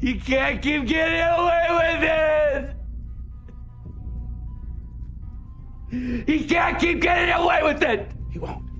You can't keep getting away with it! He can't keep getting away with it! He won't.